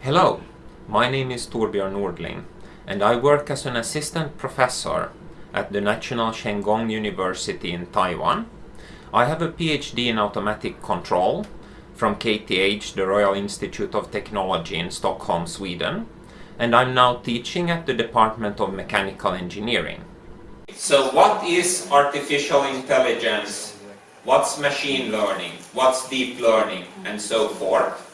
Hello, my name is Torbjörn Nordling and I work as an assistant professor at the National Cheng Kung University in Taiwan. I have a PhD in automatic control from KTH, the Royal Institute of Technology in Stockholm, Sweden, and I'm now teaching at the Department of Mechanical Engineering. So what is artificial intelligence? What's machine learning? What's deep learning? And so forth.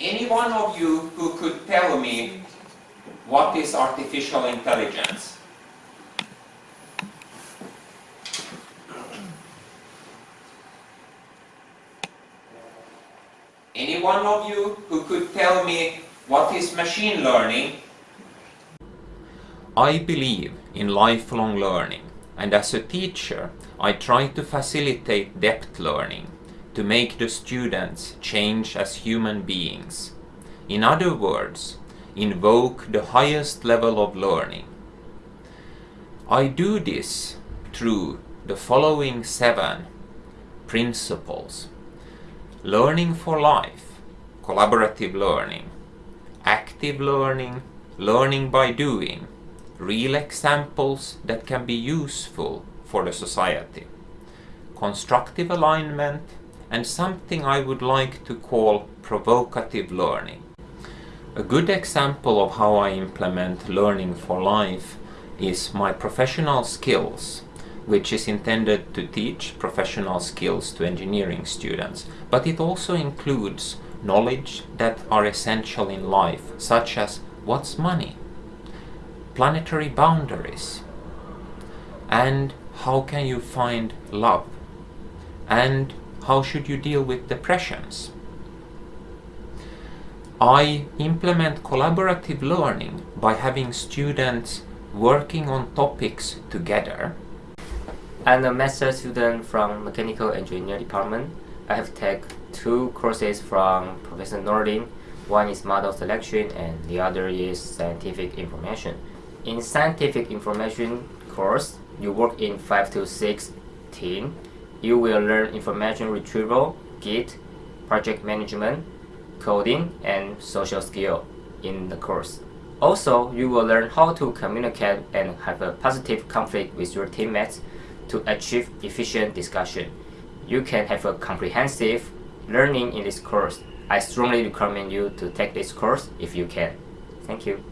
Any one of you who could tell me what is artificial intelligence? Any one of you who could tell me what is machine learning? I believe in lifelong learning and as a teacher I try to facilitate depth learning to make the students change as human beings. In other words, invoke the highest level of learning. I do this through the following seven principles. Learning for life, collaborative learning, active learning, learning by doing, real examples that can be useful for the society, constructive alignment, and something I would like to call provocative learning. A good example of how I implement learning for life is my professional skills, which is intended to teach professional skills to engineering students, but it also includes knowledge that are essential in life, such as what's money, planetary boundaries, and how can you find love, and how should you deal with depressions? I implement collaborative learning by having students working on topics together. I'm a master student from Mechanical Engineering Department. I have taken two courses from Professor Nordling. One is model selection and the other is scientific information. In scientific information course, you work in 5 to 6 team you will learn information retrieval, Git, project management, coding, and social skill in the course. Also, you will learn how to communicate and have a positive conflict with your teammates to achieve efficient discussion. You can have a comprehensive learning in this course. I strongly recommend you to take this course if you can. Thank you.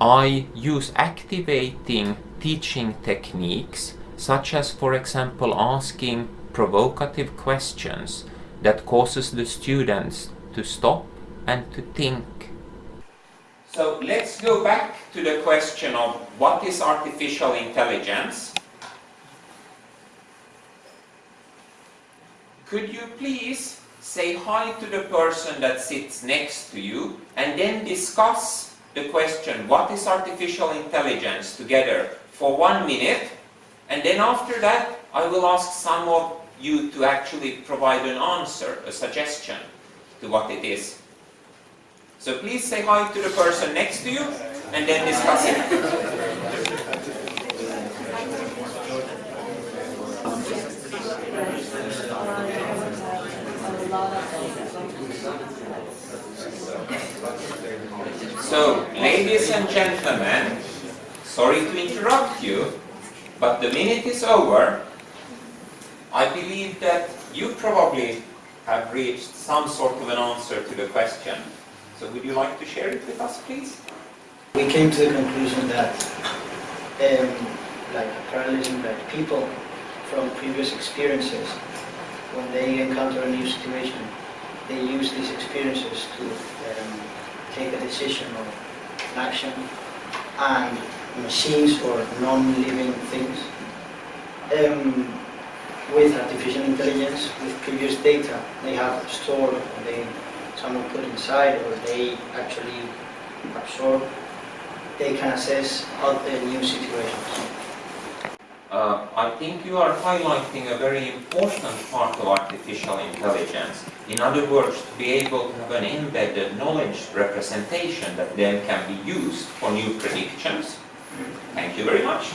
I use activating teaching techniques such as for example asking provocative questions that causes the students to stop and to think. So let's go back to the question of what is artificial intelligence? Could you please say hi to the person that sits next to you and then discuss the question what is artificial intelligence together for one minute and then after that, I will ask some of you to actually provide an answer, a suggestion to what it is. So please say hi to the person next to you and then discuss it. So, ladies and gentlemen, sorry to interrupt you, but the minute is over, I believe that you probably have reached some sort of an answer to the question. So would you like to share it with us, please? We came to the conclusion that um, like parallelism, like people from previous experiences, when they encounter a new situation, they use these experiences to um, take a decision or an action and machines or non-living things. Um, with artificial intelligence, with previous data they have stored, or they someone put inside, or they actually absorb, they can assess other new situations. Uh, I think you are highlighting a very important part of artificial intelligence. In other words, to be able to have an embedded knowledge representation that then can be used for new predictions Thank you very much.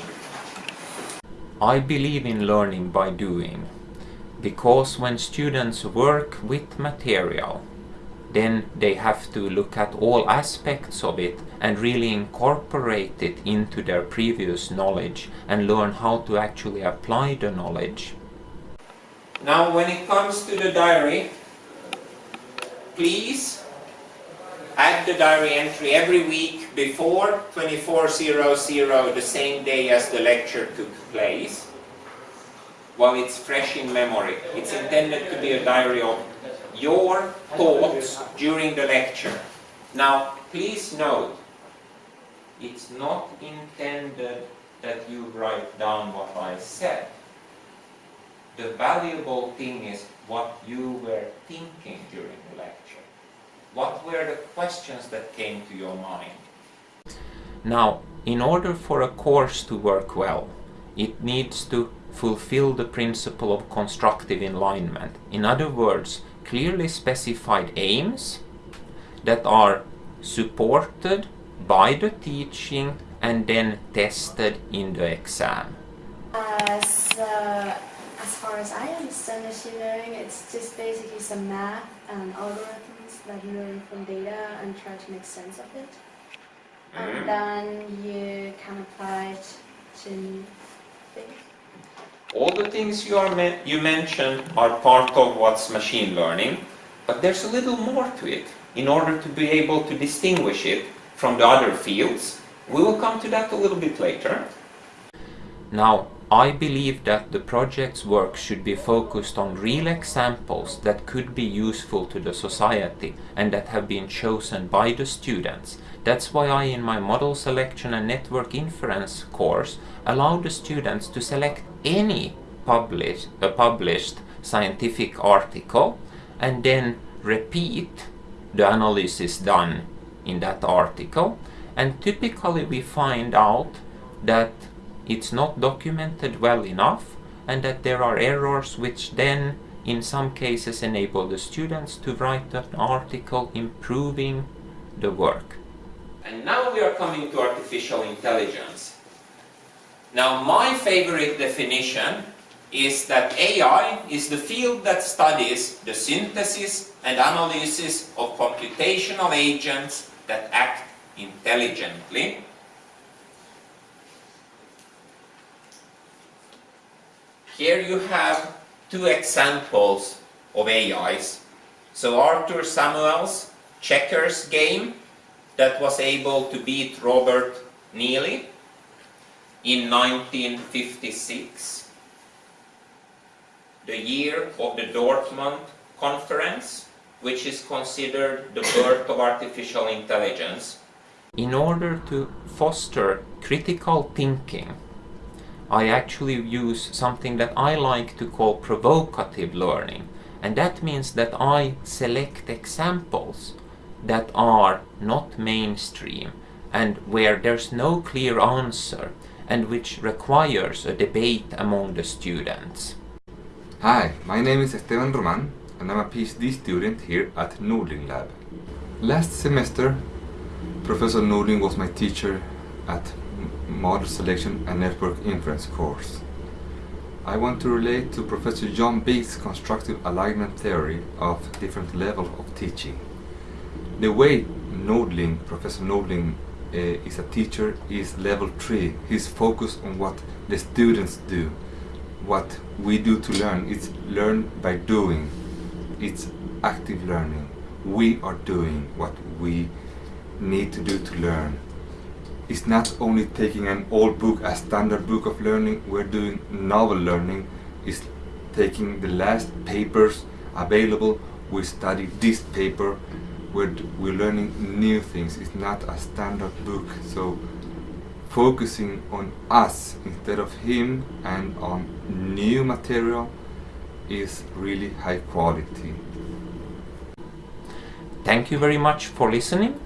I believe in learning by doing. because when students work with material, then they have to look at all aspects of it and really incorporate it into their previous knowledge and learn how to actually apply the knowledge. Now when it comes to the diary, please add the diary entry every week before 2400, the same day as the lecture took place, while it's fresh in memory. It's intended to be a diary of your thoughts during the lecture. Now, please note, it's not intended that you write down what I said. The valuable thing is what you were thinking during the lecture. What were the questions that came to your mind? Now, in order for a course to work well, it needs to fulfill the principle of constructive alignment. In other words, clearly specified aims that are supported by the teaching and then tested in the exam. As, uh, as far as I understand machine learning, it's just basically some math and algorithms that you learn from data and try to make sense of it. And mm-hmm. then you can apply it to things. All the things you, are men you mentioned are part of what's machine learning, but there's a little more to it in order to be able to distinguish it from the other fields. We will come to that a little bit later. Now, I believe that the project's work should be focused on real examples that could be useful to the society and that have been chosen by the students. That's why I, in my model selection and network inference course, allow the students to select any published, uh, published scientific article and then repeat the analysis done in that article. And typically we find out that it's not documented well enough and that there are errors which then in some cases enable the students to write an article improving the work. And now we are coming to artificial intelligence. Now my favorite definition is that AI is the field that studies the synthesis and analysis of computational agents that act intelligently Here you have two examples of AIs. So Arthur Samuel's checkers game that was able to beat Robert Nealey in 1956, the year of the Dartmouth conference, which is considered the birth of artificial intelligence. In order to foster critical thinking, I actually use something that I like to call provocative learning. And that means that I select examples that are not mainstream and where there's no clear answer and which requires a debate among the students. Hi, my name is Esteban Roman and I'm a PhD student here at Nordling Lab. Last semester, Professor Nordling was my teacher at Model Selection and Network Inference course. I want to relate to Professor John Biggs's constructive alignment theory of different level of teaching. The way Nordling, Professor Nordling uh, is a teacher is level 3. He's focused on what the students do. What we do to learn, it's learn by doing. It's active learning. We are doing what we need to do to learn. It's not only taking an old book, a standard book of learning, we're doing novel learning. It's taking the last papers available, we study this paper, we're, we're learning new things. It's not a standard book. So focusing on us instead of him and on new material is really high quality. Thank you very much for listening